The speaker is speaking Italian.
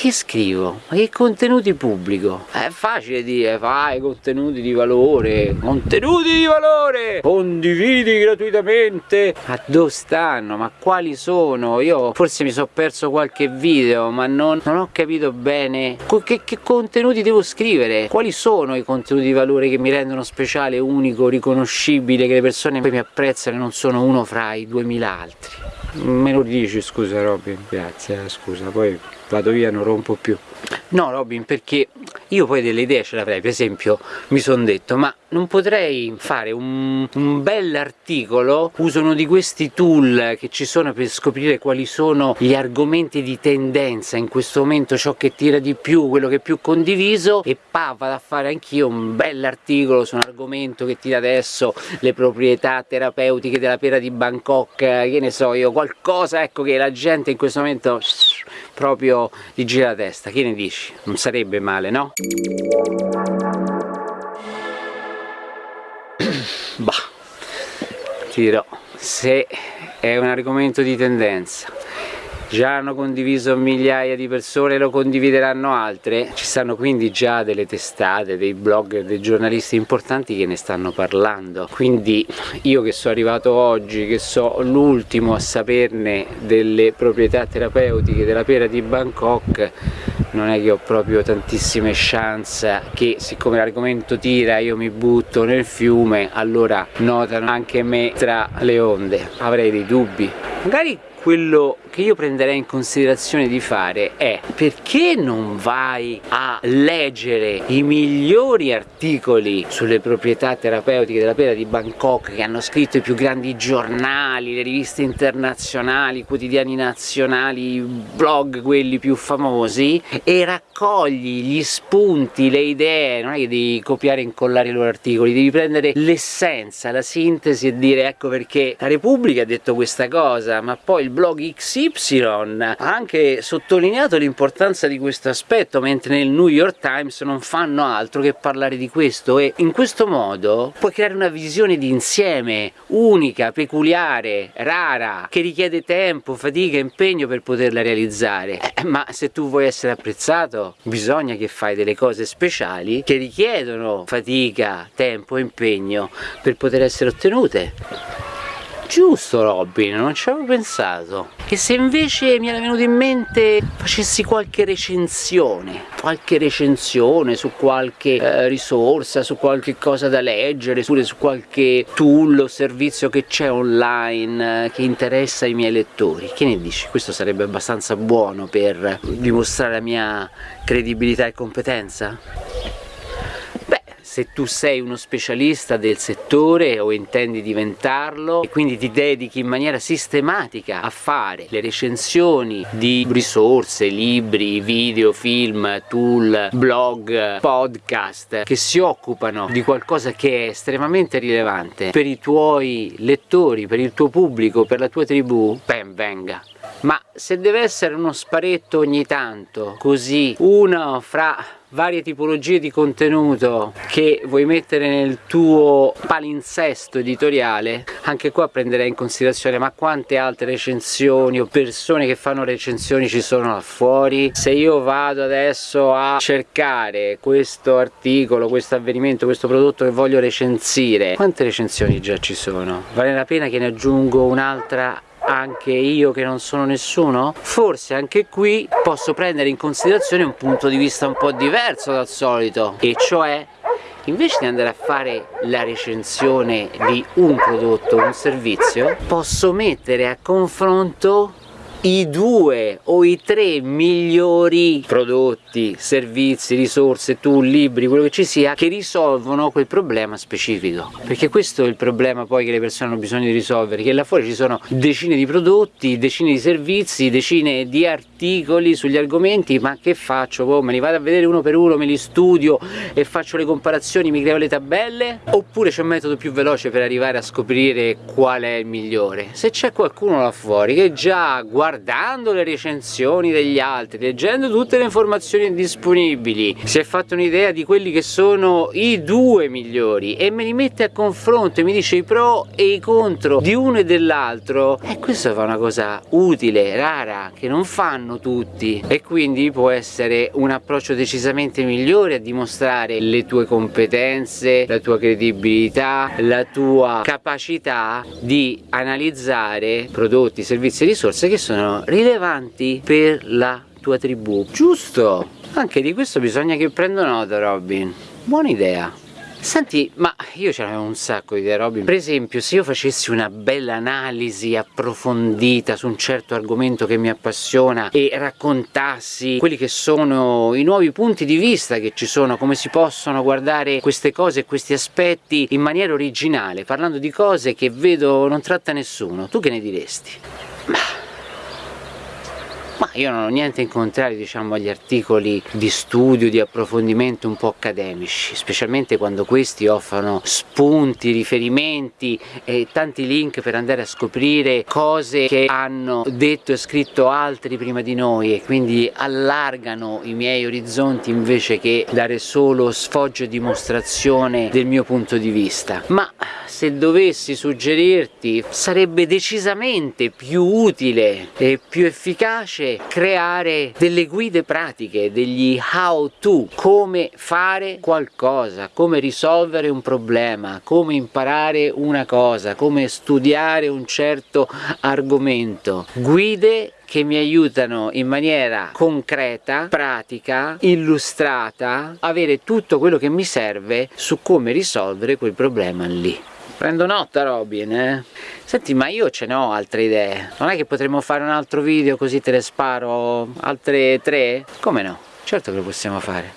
che scrivo? Ma che contenuti pubblico? È facile dire, fai contenuti di valore, contenuti di valore, condividi gratuitamente. Ma dove stanno? Ma quali sono? Io forse mi sono perso qualche video, ma non, non ho capito bene che, che contenuti devo scrivere, quali sono i contenuti di valore che mi rendono speciale, unico, riconoscibile, che le persone poi mi apprezzano e non sono uno fra i 2000 altri. Me lo dici scusa Robin, grazie, eh, scusa, poi vado via non rompo più. No Robin perché io poi delle idee ce l'avrei. Per esempio mi sono detto ma non potrei fare un, un bell'articolo uso uno di questi tool che ci sono per scoprire quali sono gli argomenti di tendenza in questo momento ciò che tira di più quello che è più condiviso e pa vado a fare anch'io un bell'articolo su un argomento che tira adesso le proprietà terapeutiche della pera di Bangkok che ne so io qualcosa ecco che la gente in questo momento proprio gli gira la testa, che ne dici? Non sarebbe male, no? bah, ti dirò, se è un argomento di tendenza già hanno condiviso migliaia di persone lo condivideranno altre. Ci stanno quindi già delle testate dei blogger dei giornalisti importanti che ne stanno parlando. Quindi io che sono arrivato oggi che so l'ultimo a saperne delle proprietà terapeutiche della pera di Bangkok non è che ho proprio tantissime chance che siccome l'argomento tira io mi butto nel fiume allora notano anche me tra le onde. Avrei dei dubbi. Magari quello che io prenderei in considerazione di fare è perché non vai a leggere i migliori articoli sulle proprietà terapeutiche della pera di Bangkok che hanno scritto i più grandi giornali, le riviste internazionali, i quotidiani nazionali, i blog quelli più famosi e raccogli gli spunti, le idee, non è che devi copiare e incollare i loro articoli, devi prendere l'essenza, la sintesi e dire ecco perché la Repubblica ha detto questa cosa ma poi il blog XY ha anche sottolineato l'importanza di questo aspetto mentre nel New York Times non fanno altro che parlare di questo e in questo modo puoi creare una visione di insieme unica, peculiare, rara che richiede tempo, fatica, impegno per poterla realizzare. Eh, ma se tu vuoi essere apprezzato bisogna che fai delle cose speciali che richiedono fatica, tempo e impegno per poter essere ottenute giusto Robin, non ci avevo pensato e se invece mi era venuto in mente facessi qualche recensione qualche recensione su qualche eh, risorsa, su qualche cosa da leggere oppure su qualche tool o servizio che c'è online eh, che interessa i miei lettori che ne dici? questo sarebbe abbastanza buono per dimostrare la mia credibilità e competenza? Se tu sei uno specialista del settore o intendi diventarlo e quindi ti dedichi in maniera sistematica a fare le recensioni di risorse, libri, video, film, tool, blog, podcast che si occupano di qualcosa che è estremamente rilevante per i tuoi lettori, per il tuo pubblico, per la tua tribù, ben venga. Ma se deve essere uno sparetto ogni tanto così uno fra varie tipologie di contenuto che vuoi mettere nel tuo palinsesto editoriale anche qua prenderei in considerazione ma quante altre recensioni o persone che fanno recensioni ci sono là fuori? Se io vado adesso a cercare questo articolo questo avvenimento questo prodotto che voglio recensire quante recensioni già ci sono? Vale la pena che ne aggiungo un'altra anche io che non sono nessuno? Forse anche qui posso prendere in considerazione un punto di vista un po' diverso dal solito e cioè invece di andare a fare la recensione di un prodotto o un servizio posso mettere a confronto i due o i tre migliori prodotti, servizi, risorse, tool, libri, quello che ci sia che risolvono quel problema specifico perché questo è il problema poi che le persone hanno bisogno di risolvere che là fuori ci sono decine di prodotti, decine di servizi, decine di articoli sugli argomenti ma che faccio? Oh, me li vado a vedere uno per uno, me li studio e faccio le comparazioni, mi creo le tabelle oppure c'è un metodo più veloce per arrivare a scoprire qual è il migliore se c'è qualcuno là fuori che già guarda guardando le recensioni degli altri, leggendo tutte le informazioni disponibili, si è fatto un'idea di quelli che sono i due migliori e me li mette a confronto e mi dice i pro e i contro di uno e dell'altro, e questo fa una cosa utile, rara, che non fanno tutti. E quindi può essere un approccio decisamente migliore a dimostrare le tue competenze, la tua credibilità, la tua capacità di analizzare prodotti, servizi e risorse che sono rilevanti per la tua tribù. Giusto! Anche di questo bisogna che prendo nota Robin. Buona idea. Senti, ma io ce n'avevo un sacco di idee Robin, per esempio se io facessi una bella analisi approfondita su un certo argomento che mi appassiona e raccontassi quelli che sono i nuovi punti di vista che ci sono, come si possono guardare queste cose e questi aspetti in maniera originale, parlando di cose che vedo non tratta nessuno, tu che ne diresti? Ma ma io non ho niente in contrario diciamo agli articoli di studio, di approfondimento un po' accademici, specialmente quando questi offrono spunti, riferimenti e tanti link per andare a scoprire cose che hanno detto e scritto altri prima di noi e quindi allargano i miei orizzonti invece che dare solo sfoggio e dimostrazione del mio punto di vista. Ma se dovessi suggerirti sarebbe decisamente più utile e più efficace creare delle guide pratiche, degli how to, come fare qualcosa, come risolvere un problema, come imparare una cosa, come studiare un certo argomento, guide che mi aiutano in maniera concreta, pratica, illustrata, avere tutto quello che mi serve su come risolvere quel problema lì. Prendo nota Robin, eh? Senti, ma io ce ne ho altre idee. Non è che potremmo fare un altro video così te le sparo altre tre? Come no? Certo che lo possiamo fare.